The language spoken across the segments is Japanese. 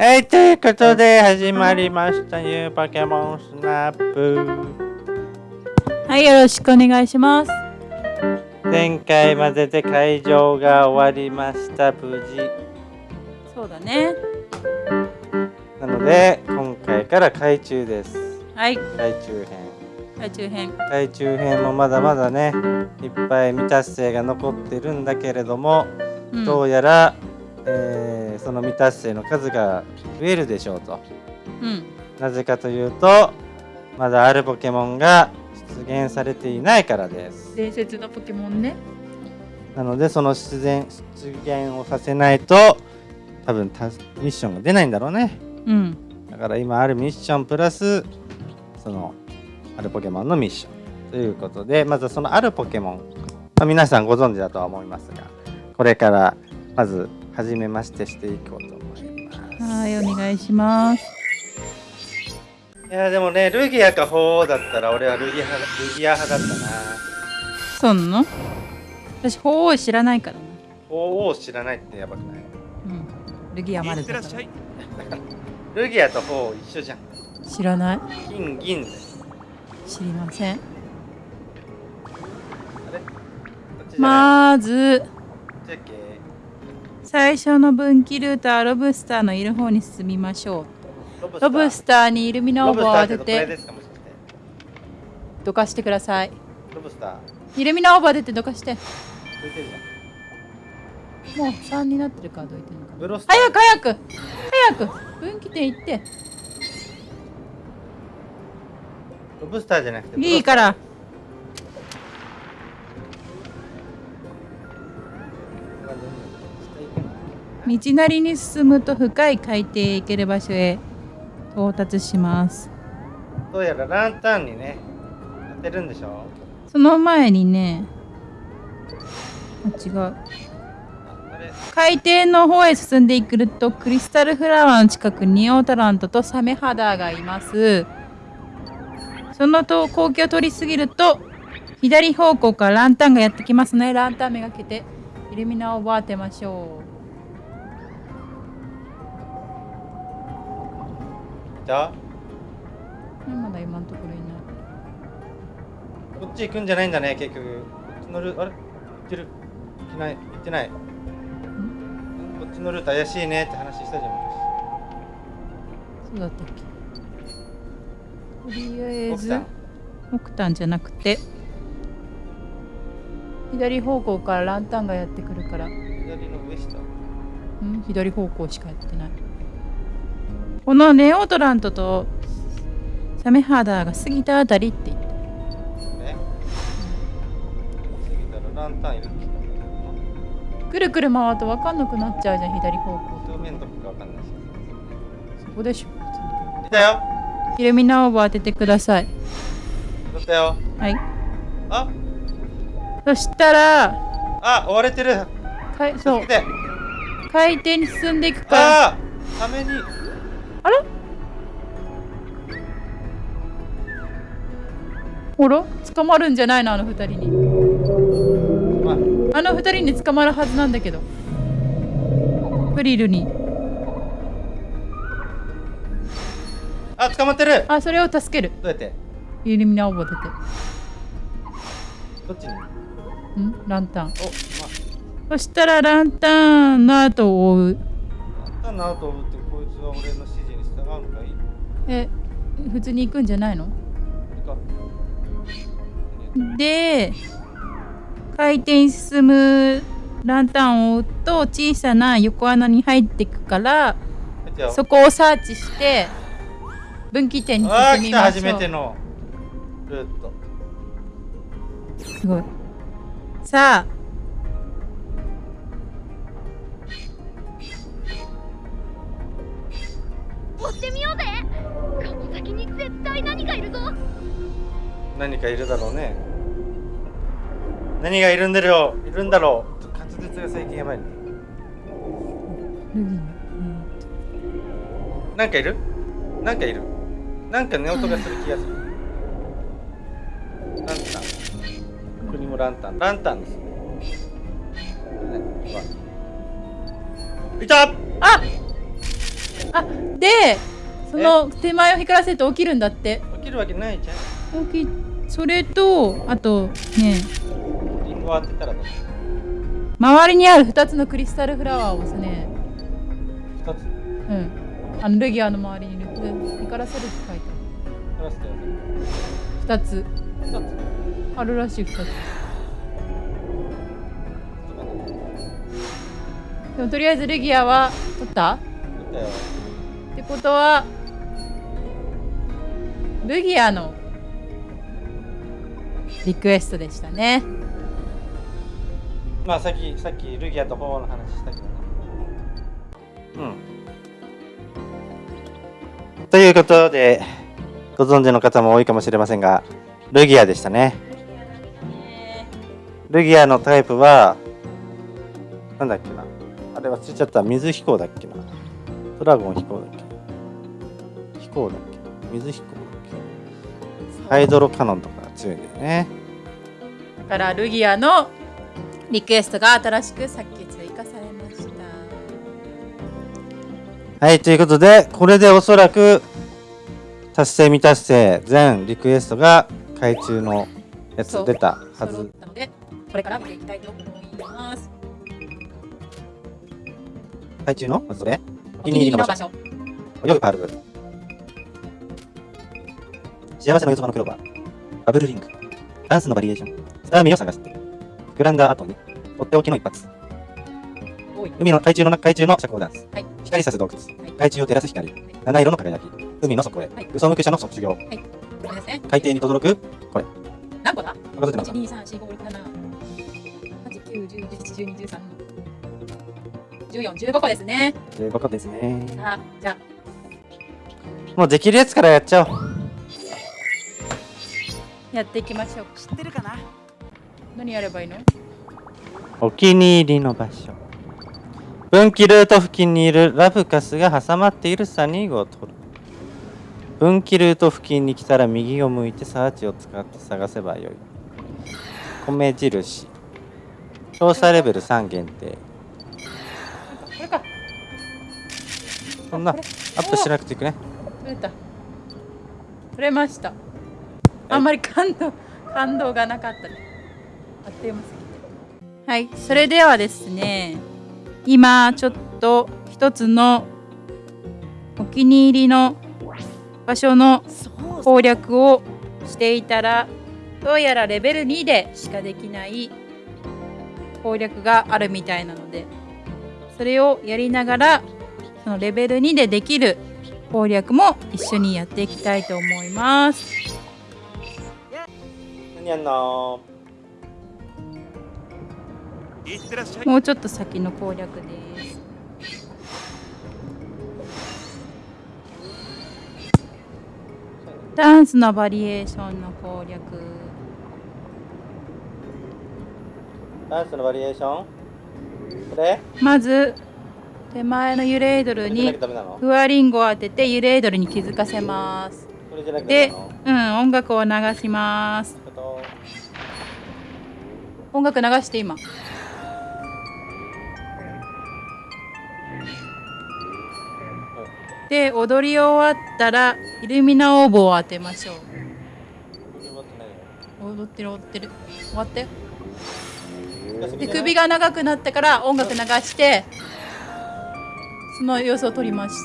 はい、ということで始まりましたニューポケモンスナップ。はい、よろしくお願いします。前回までで会場が終わりました、無事。そうだね。なので、今回から海中です。はい、海中編。海中編。海中編もまだまだね、いっぱい未達成が残ってるんだけれども、うんどうやら、の未達成の数が増えるでしょうと。うん。なぜかというと、まだあるポケモンが出現されていないからです。伝説のポケモンね。なのでその出現出現をさせないと多分タスミッションが出ないんだろうねうん。だから今あるミッションプラスそのあるポケモンのミッションということでまずそのあるポケモン、まあ皆さんご存知だとは思いますがこれからまず初めましてしていこうと思います。はい、お願いします。いやでもねルギアか鳳凰だったら俺はルギア派ルギア派だったな。そうな？の私、鳳凰知らないからな。鳳凰知らないってやばくない？うん。ルギアまで ルギアと鳳凰一緒じゃん。知らない？金銀知りません。まず、最初の分岐ルートはロブスターのいる方に進みましょう。ロブスターにイルミナオーブを当ててどかしてください。ロブスターイルミナオーブ当ててどかして。もう3になってるからどいてるのか早く早く早く分岐点行って。ロブスターじゃなくていいから。道なりに進むと深い海底へ行ける場所へ到達します。どうやらランタンにね当てるんでしょその前にねあ違う。海底の方へ進んでいくとクリスタルフラワーの近くにオータラントとサメハダーがいます。そのと光景を通り過ぎると左方向からランタンがやってきますね。ランタンめがけてイルミナを当てましょいた？うまだ今のところいない。こっち行くんじゃないんだね結局。こっちのルあれ？行ってる？行ってない？行ってない？ん？こっちのルート怪しいねって話したじゃんそうだったっけ？とりあえず木炭じゃなくて左方向からランタンがやってくるから。左の上下。うん？左方向しかやってないこのネオトラントとサメハダーが過ぎたあたりって。言ってね。過ぎたらランタンいるくるくる回ると分かんなくなっちゃうじゃん左方向。正面どこかわかんないし。そこでしょ。いたよ。イルミナオーブ当ててください。取ったよ。はい。あ？そしたらあ追われてる。かいそう。助けて。海底に進んでいくか。らああためにほら捕まるんじゃないのあの二人に。あ。あの二人に捕まるはずなんだけど。フリルに。あ捕まってる。あそれを助ける。どうやって？イルミナオーブを当て。どっちに？てん？ランタン。おまそしたらランタンの後を追う。あなんだなと思ってこいつは俺の指示に従うのかいい？え普通に行くんじゃないの？で回転に進むランタンを追うと小さな横穴に入っていくからそこをサーチして分岐点にああ来た進みましょう。初めての。ルート。すごい。さあ。追ってみようぜ。この先に絶対何かいるぞ何かいるだろうね。何がいるんだろう。いるんだろう。ちょっと滑舌が最近やばいね。ルギンなんかいる？なんかいる？なんか寝音がする気がする。ランタン。ここにもランタン。ランタンですね。いた！あ！あでその手前を光らせると起きるんだって。起きるわけないじゃん。起きそれとあとねリンゴ当てたら周りにある2つのクリスタルフラワーを押すね。二つ？うん。あのルギアの周りにいる光らせるって書いてある。2つ二つ。あるらしい2つ。でもとりあえずルギアは取った？だよ。ってことはルギアのリクエストでしたね。まあさっきさっきルギアとホーの話したけどね。うん。ということでご存知の方も多いかもしれませんがルギアでしたね。ルギアのタイプはなんだっけな。あれ忘れちゃった。水飛行だっけな。ドラゴン飛行だっけ飛行だっけ水飛行だっけハイドロカノンとか。が強いんだよねだからルギアのリクエストが新しくさっき追加されましたはい、ということで、これでおそらく達成未達成全リクエストが海中のやつ出たはず。たのでこれから見ていきたいと思います海中のそれお気に入りの場所泳ぐパール。幸せの四つ葉のクローバー。バブルリング。ダンスのバリエーション。スターミーを探して。グランダー後に。とっておきの一発。海の海中の海中の社交ダンス。はい光さす洞窟。はい海中を照らす光。七色の輝き。海の底へ。はい武装無垢者の卒業。これですね海底に轟く。何個だ？数えてなかっ1、2、3、4、5、6、7、8、9、10、11、12、13、14、15個ですね。た。ということですね。あ、じゃあ、もうできるやつからやっちゃおう。やっていきましょう。知ってるかな？何やればいいの？お気に入りの場所。分岐ルート付近にいるラブカスが挟まっているサニーグを取る。分岐ルート付近に来たら右を向いてサーチを使って探せばよい。米印。調査レベル3限定。これか。そんな。アップしなくていくね。取れた。取れました。あんまり感動、感動がなかったね。あっという間すぎて。はい、それではですね、今ちょっと一つのお気に入りの場所の攻略をしていたらどうやらレベル2でしかできない攻略があるみたいなのでそれをやりながらそのレベル2でできる攻略も一緒にやっていきたいと思います何やんのもうちょっと先の攻略です。ダンスのバリエーションの攻略。ダンスのバリエーション？これ？まず手前のユレードルにフワリンゴを当ててユレードルに気づかせます。これじゃなきゃダメでうん音楽を流します音楽流して今。で踊り終わったらイルミナオーブを当てましょう。踊ってる踊ってる。終わったよで首が長くなったから音楽流してその様子を撮ります。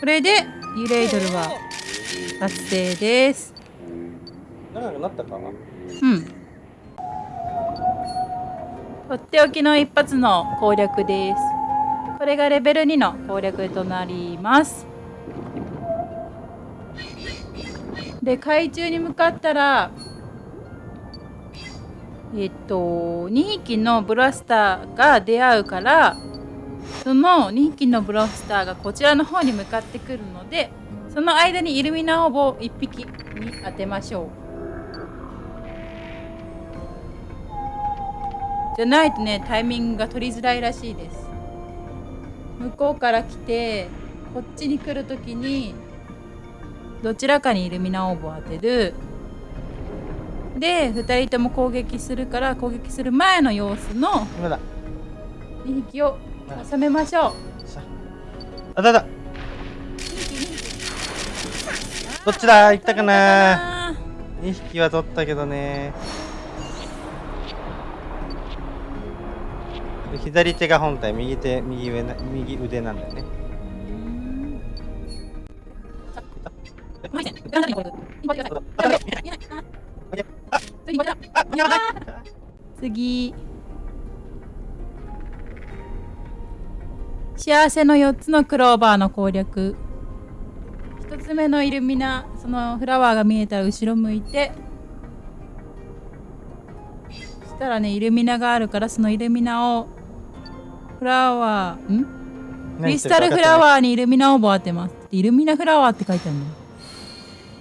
これでユレイドルは達成です。長くなったかな。うん。とっておきの一発の攻略です。これがレベル2の攻略となります。で海中に向かったらえっと2匹のブラスターが出会うからその2匹のブラスターがこちらの方に向かってくるのでその間にイルミナオーブを1匹に当てましょう。じゃないとねタイミングが取りづらいらしいです。向こうから来てこっちに来る時にどちらかにイルミナオーブを当てるで2人とも攻撃するから攻撃する前の様子の今だ。2匹を収めましょう。あ。だだ。どっちだ？行ったかな2匹は取ったけどね左手が本体右手右上右腕なんだよね。次。幸せの4つのクローバーの攻略。1つ目のイルミナそのフラワーが見えたら後ろ向いて。そしたらねイルミナがあるからそのイルミナをフラワー。ん？クリスタルフラーワーにイルミナを当てます。イルミナフラワーって書いてあるの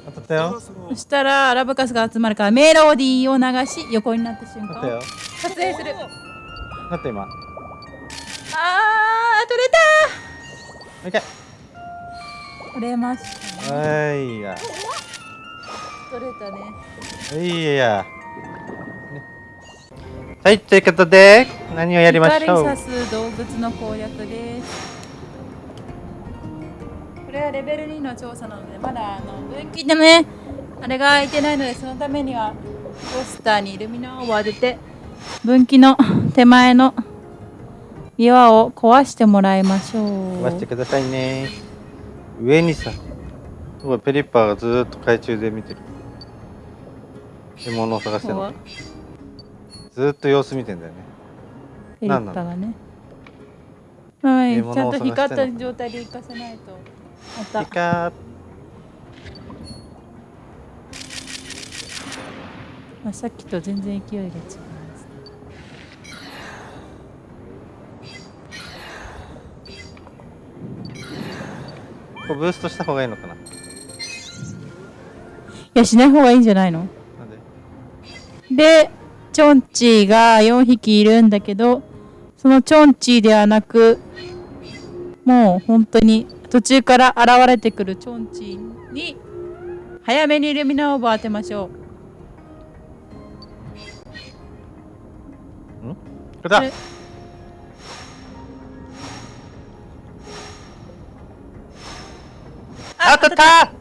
当たったよ。そしたらアラブカスが集まるからメロディーを流し横になった瞬間。撮影する。だって今。もあー取れた。う一回。取れましたね。はいや取れたね。いやねはいということで何をやりましょ光う動物の攻略です。これはレベル2の調査なのでまだあの分岐でねあれが開いてないのでそのためにはポスターにイルミナを当てて分岐の手前の岩を壊してもらいましょう。飛ばしてくださいね。上にさペリッパーがずーっと海中で見てる。獲物を探してるのずーっと様子見てんだよね。ペリッパがね。はいちゃんと光った状態で行かせないと。また。いかまあ、さっきと全然勢いが違いますこうブーストした方がいいのかな？いやしない方がいいんじゃないの？なんで？でチョンチーが4匹いるんだけどそのチョンチーではなくもう本当に途中から現れてくるチョンチーに早めにイルミナオーブを当てましょう。これ。だこれあ当たった。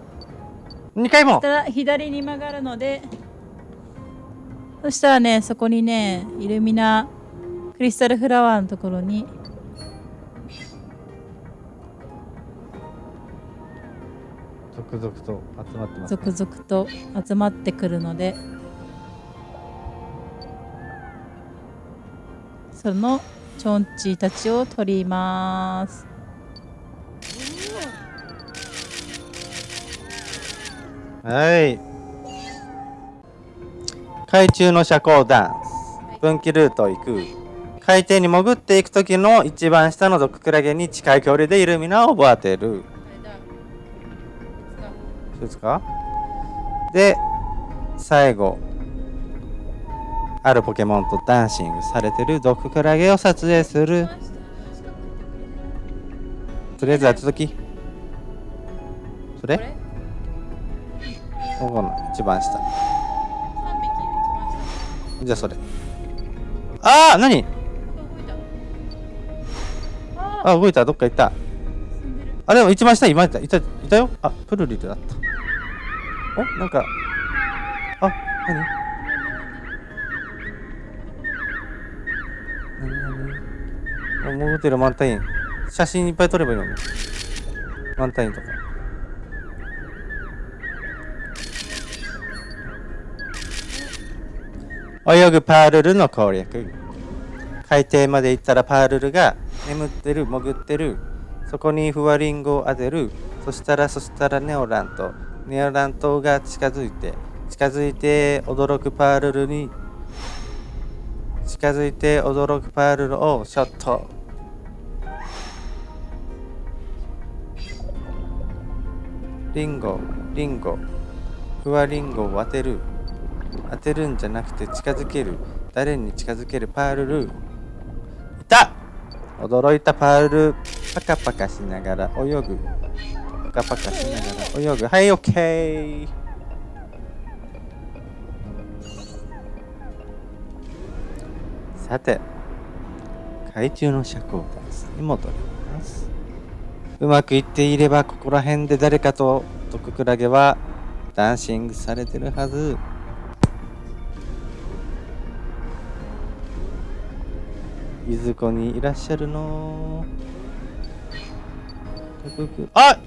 2回も。そした。ら左に曲がるのでそしたらねそこにねイルミナクリスタルフラワーのところに続々と集まってます、続々と集まってくるのでそのチョンチーたちを取ります。はい海中の社交ダンス分岐ルートを行く。海底に潜っていく時の一番下の毒クラゲに近い距離でイルミナを当てる。ですかで最後あるポケモンとダンシングされてる毒クラゲを撮影する。とりあえず後時それ？ここの一番下じゃあそれ。ああ何？あ動いた。どっか行った。あでも一番下今いた。いたいたよ。あプルリルだった。おなんか。あ何？何何？あ潜ってる満タイン。写真いっぱい撮ればいいのに。満タインとか泳ぐパールルの攻略。海底まで行ったらパールルが眠ってる潜ってる。そこにフワリンゴを当てる。そしたらそしたらネオラントネオラントが近づいて近づいて驚くパールルに近づいて驚くパールルをショット。リンゴリンゴ。フワリンゴを当てる。当てるんじゃなくて近づける。誰に近づける？パールルいた！驚いた。パールルパカパカしながら泳ぐ。パカパカしながら泳ぐ。はいオッケー。さて海中の社交ダンスに戻ります。うまくいっていればここら辺で誰かと毒クラゲはダンシングされてるはずいずこにいらっしゃるの？あ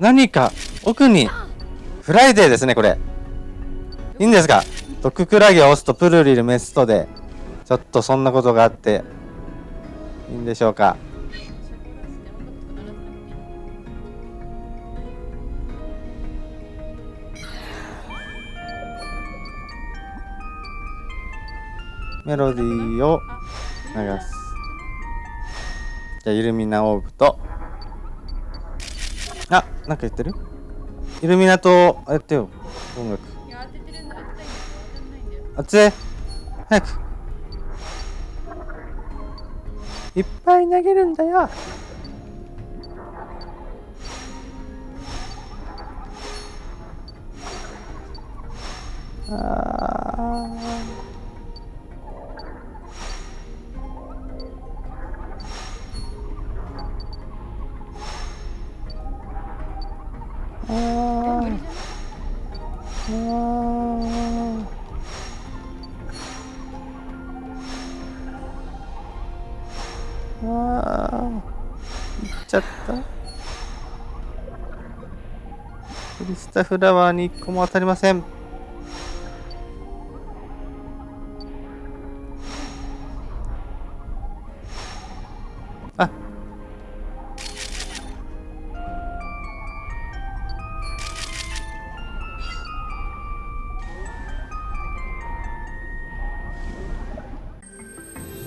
何か奥にフライデーですねこれ。いいんですか？毒クラゲを押すとプルリルメストでちょっとそんなことがあっていいんでしょうか？メロディーを流す。じゃあイルミナオーブと。あなんか言ってる？イルミナとやってよ。音楽。いや当ててるんだ。当てたい。早く。いっぱい投げるんだよ。あータフラワーに一個も当たりません。あ。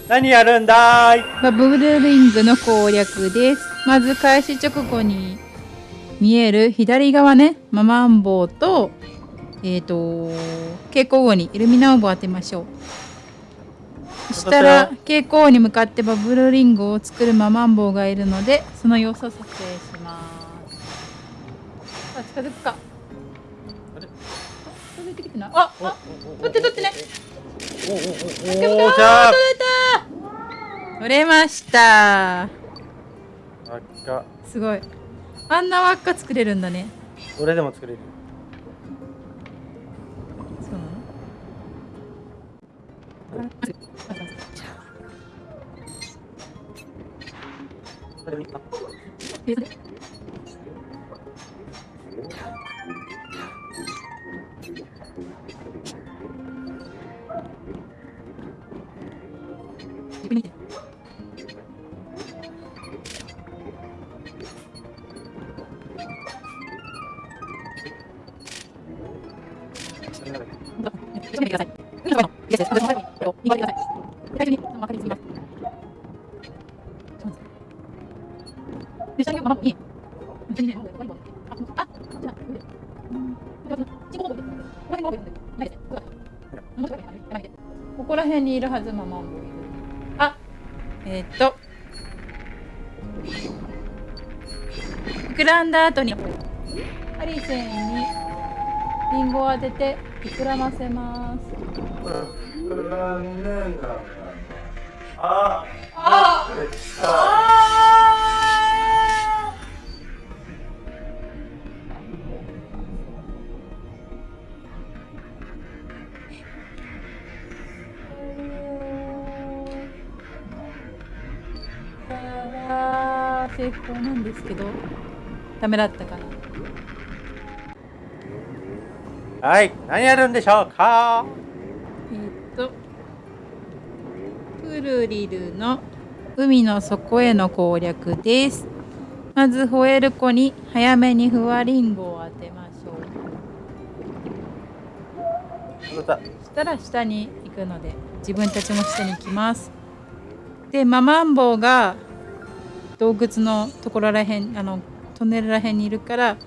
何やるんだい？バブルリングの攻略です。まず開始直後に見える左側ね、ママンボウと、えっ、と、蛍光後にイルミナオーブを当てましょう。そしたら蛍光に向かってバブルリングを作るママンボウがいるので、その様子を撮影します。あ、近づくか。あれ？近づいてきてない。あ、あ、撮って撮ってね。おおおおあじゃあ取れた取れました赤すごいあんな輪っか作れるんだね。俺でも作れる。そうなの？こ にいるはずママンボウいるあえーっと。膨らんだ後に。ハリセンに。リンゴを当てて膨らませます。ああダメだったかな。はい何やるんでしょうか？えーっとプルリルの海の底への攻略です。まずホエール湖に早めにフワリンゴを当てましょう。そしたら下に行くので自分たちも下に行きます。でママンボウが洞窟のところらへんあのトンネルらへんにいるから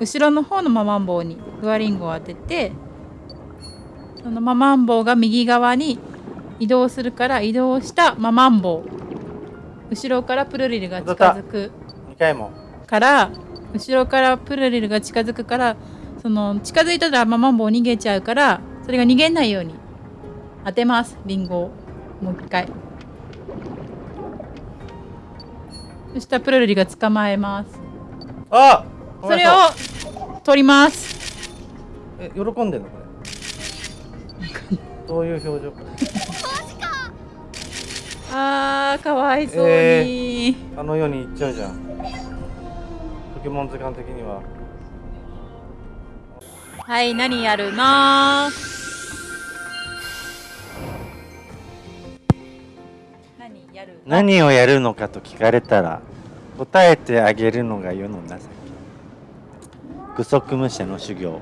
後ろの方のママンボウにフワリンゴを当ててそのママンボウが右側に移動するから移動したママンボウ。後ろからプルリルが近づく。2回も。から後ろからプルリルが近づくからその近づいたらママンボウ逃げちゃうからそれが逃げないように当てます。リンゴを。もう一回。そしたらプルルリが捕まえますあそれを取ります。え喜んでんのこれ？どういう表情あーかわいそうに、あの世に行っちゃうじゃん。ポケモン図鑑的には。はい何やるの？何やるの？何をやるのかと聞かれたら答えてあげるのが世の情け。具足武者の修行。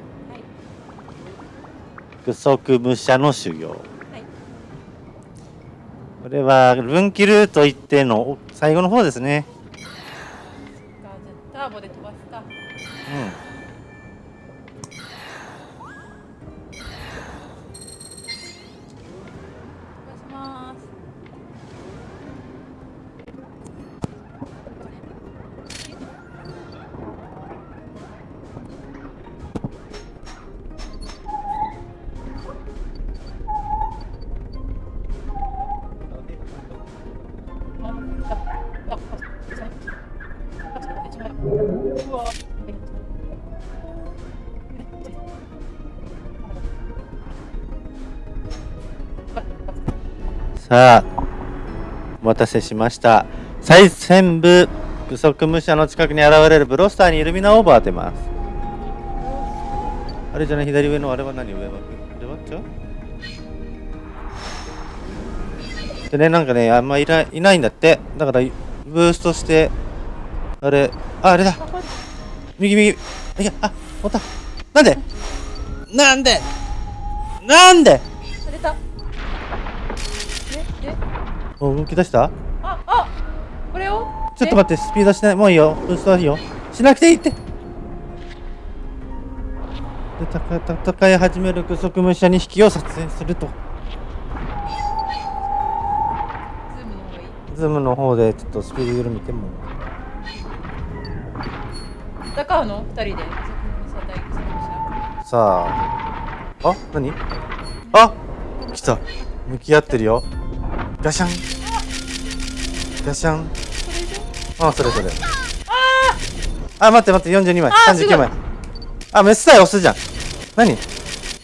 具足武者の修行、これは分岐ルート行っての最後の方ですね。ターボで飛ばすか。うん待たせしました。最先部具足武者の近くに現れるブロスターにイルミナオーバー当てます。あれじゃない左上のあれは何上はあれは違うでねなんかねあんまいないないんだって。だからブーストしてあれああれだ。右右。いやあおった。なんで？なんで？なんで？お動き出した？ああこれを？ちょっと待って、スピードしない？もういいよ。ブーストはいいよ。しなくていいって。で、戦戦い始める具足武者2匹を撮影すると。ズームの方でちょっとスピード緩めても。戦うの？二人でさあ。あ？何？あ？来た。向き合ってるよ。ガシャン。ガシャン。それであ、それそれ。あ待って待って、42枚。あーすごい39枚。あ、メスさえ押すじゃん。何？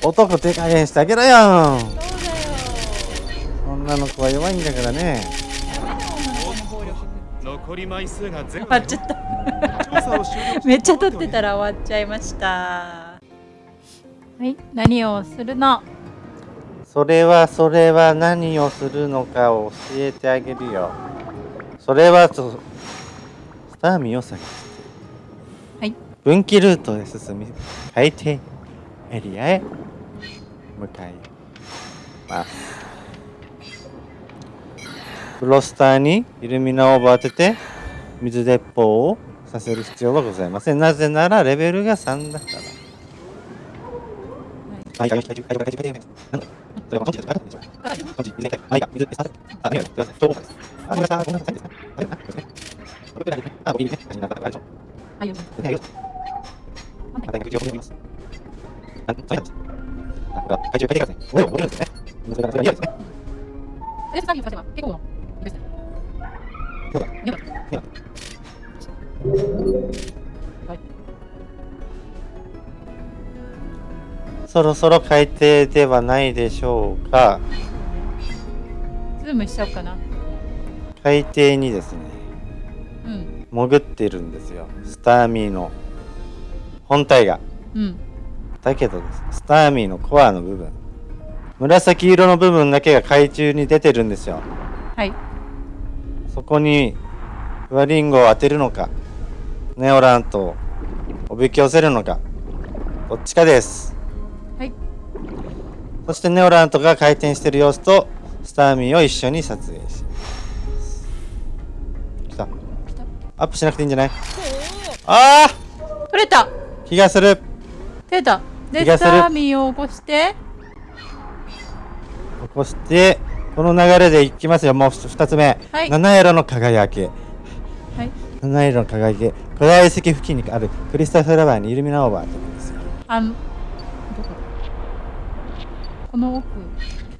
男手加減してあげろよ女の子は弱いんだからね。残り枚数が全終わっちゃっためっちゃ撮ってたら終わっちゃいましたはい何をするの？それはそれは何をするのかを教えてあげるよ。それはと、スターミを探して。はい分岐ルートへ進み、海底エリアへ向かいます。ブロスターにイルミナオーブを当てて、水鉄砲をさせる必要はございません。なぜならレベルが3だから。はい、はい、はい、はい、はい、はい、はい。なんだそれは、こっちです。はい、こっち、水、はい、水、水、あ、見える。すい。ません。超です。あ、ごめんなさい。ごめんなさい。ですね。大丈夫。ですね。これぐらい。ですね。あ、い。い。ですね。写真なんかあれでしょ。はい。ですね。よし。あ、大学一応読みます。あ、そうやんです。あ、これは、懐中書い。てください。これを覚えるんですね。それから、それは嫌ですね。で作業させば結構のそろそろ海底ではないでしょうか。ズームしちゃおうかな。海底にですね、うん。潜ってるんですよ。スターミーの。本体が。うん。だけどですねスターミーのコアの部分。紫色の部分だけが海中に出てるんですよ。はい。そこにフワリンゴを当てるのかネオラントをおびき寄せるのかどっちかです。はいそしてネオラントが回転してる様子とスターミーを一緒に撮影します。来た。アップしなくていいんじゃない？あ取れた。ー気がする。取れた。でスターミーを起こして。起こしてこの流れでいきますよ。もう2つ目、はい。七色の輝き。はい。七色の輝き。古代遺跡付近にあるクリスタルフラワーにイルミナオーバーって言うんです。よあここの奥。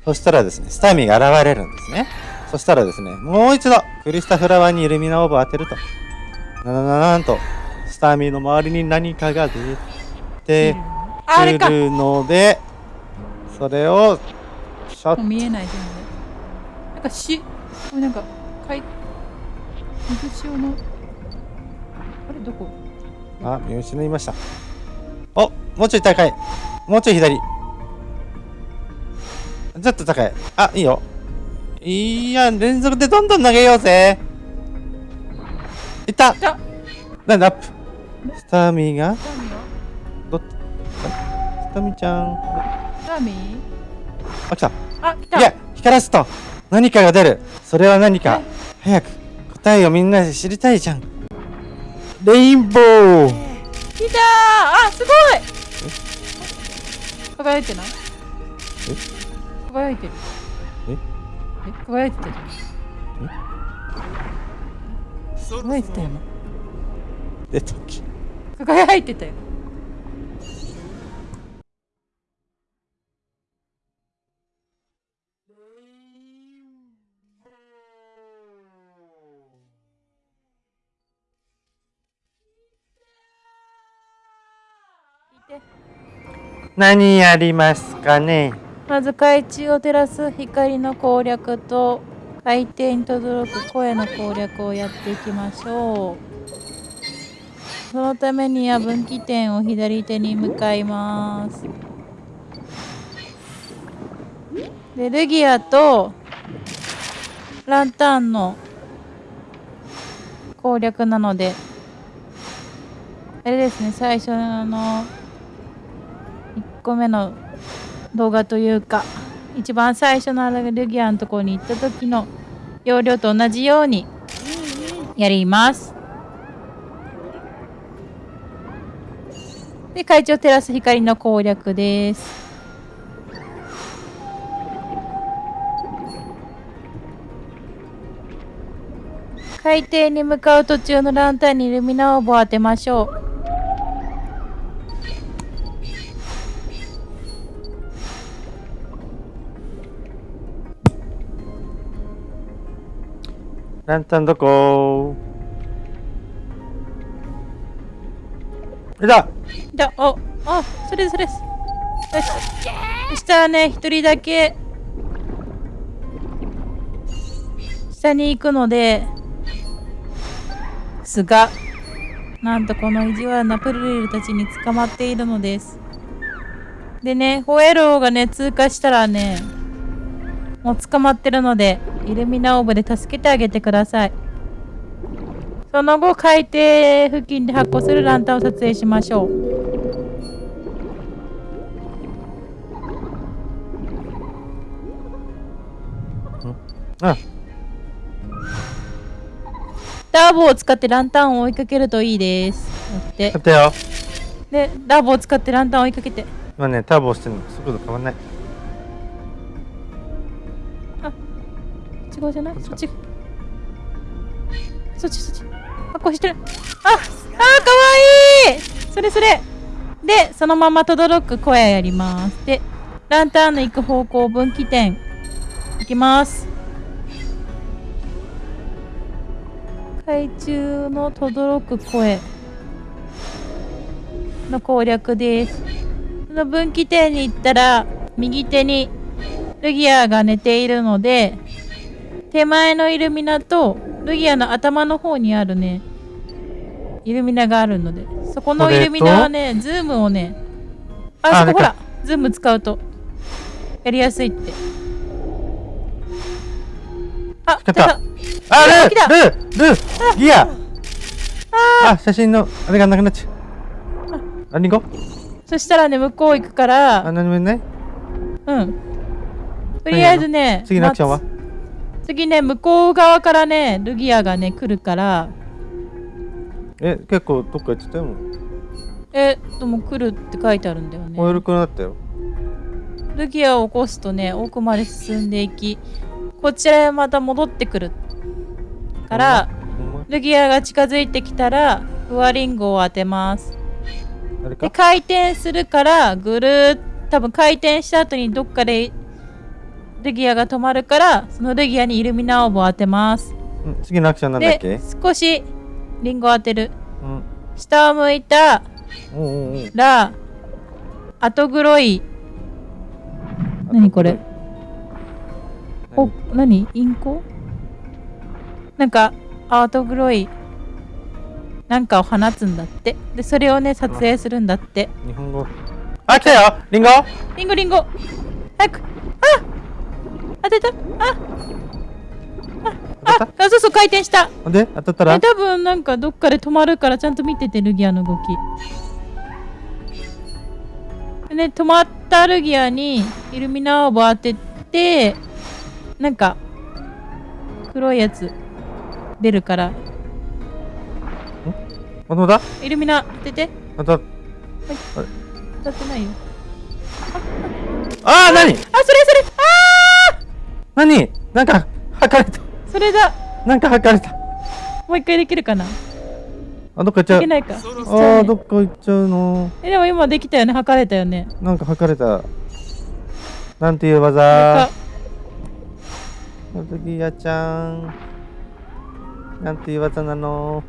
そしたらですねスターミーが現れるんですね。そしたらですねもう一度クリスタフラワーにイルミナオーブを当てると。ななななんとスターミーの周りに何かが出てくるのでそれをショッ見えない全然なんかしなんかかい水潮のあれどこ？トあ見失いました。おもうちょい高い。もうちょい左ちょっと高い。あいいよ。いや連続でどんどん投げようぜ。いった。なんだアップ。スターミーがどっスタミちゃん。サミ？あ来た。あ来た。いや光らすと。何かが出る。それは何か。早く。答えをみんなで知りたいじゃん。レインボー来たー。あすごい。輝いてない？輝いてる。え？え？輝いてたじゃん。輝いてたよな出たっけ？輝いてたよ。何やりますかね？まず海中を照らす光の攻略と海底に轟く声の攻略をやっていきましょう。そのためには分岐点を左手に向かいます。でルギアとランタンの攻略なのであれですね最初の1個目の動画というか一番最初のルギアのところに行った時の要領と同じようにやります。で海中を照らす光の攻略です。海底に向かう途中のランタンにイルミナオーブを当てましょう。ランタンどこいたじゃあ、お、あ、それですそれです。よし。そしたらね、一人だけ、下に行くので、すが、なんとこの意地悪なプルルたちに捕まっているのです。でね、ホエローがね、通過したらね、もう捕まってるので、イルミナオーブで助けてあげてください。その後、海底付近で発光するランタンを撮影しましょう。あダーボを使ってランタンを追いかけるといいです。やってや。ったよで、ダーボを使ってランタンを追いかけて。今ねターボ押してるの速度変わんない違うじゃない？そっち。そっちそっち。発光してる。ああーかわいいそれそれ。で、そのまま轟く声やります。で、ランタンの行く方向分岐点。行きます。海中の轟く声の攻略です。その分岐点に行ったら、右手にルギアが寝ているので、手前のイルミナとルギアの頭の方にあるね、イルミナがあるので、そこのイルミナはね、ズームをね、あ、そこほら、ズーム使うと、やりやすいって。あ、来た。来あルールールーギア。あ写真のあれがなくなっちゃう。あ。リンゴ？そしたらね、向こう行くから、あ何もない？うん。とりあえずね、次のアクションは？次ね、向こう側からね、ルギアがね、来るから、え結構どっか行ってたよえ、でも来るって書いてあるんだよね。燃えるくなったよルギアを起こすとね、奥まで進んでいき、こちらへまた戻ってくる。から、ルギアが近づいてきたら、フワリンゴを当てます。で、回転するから、ぐるーっ多分回転した後にどっかでレギアが止まるからそのレギアにイルミナオーブを当てます。うん次のアクションなんだっけ？で少しリンゴを当てる。うん。下を向いたら後黒い。何これ？お何？インコ？なんか後黒い。なんかを放つんだって。でそれをね撮影するんだって。日本語。あ来たよ！リンゴ！リンゴリンゴ！早く！あ当てた？ああああそうそう回転した。ほんで当たったら？え多分なんかどっかで止まるからちゃんと見ててルギアの動き。でね止まったルギアにイルミナオーブ当ててなんか黒いやつ出るから。本当だイルミナ当てて。当たっ当たってないよ。あー何？あそれそれ。あ何？なんか測れた。ーそれだ。なんか測れた。もう一回できるかな？あどっか行っちゃいうけないか。あーどっか行っちゃうのえでも今できたよね。測れたよね。なんか測れた。なんていう技？か。お次やちゃん。なんていう技なの？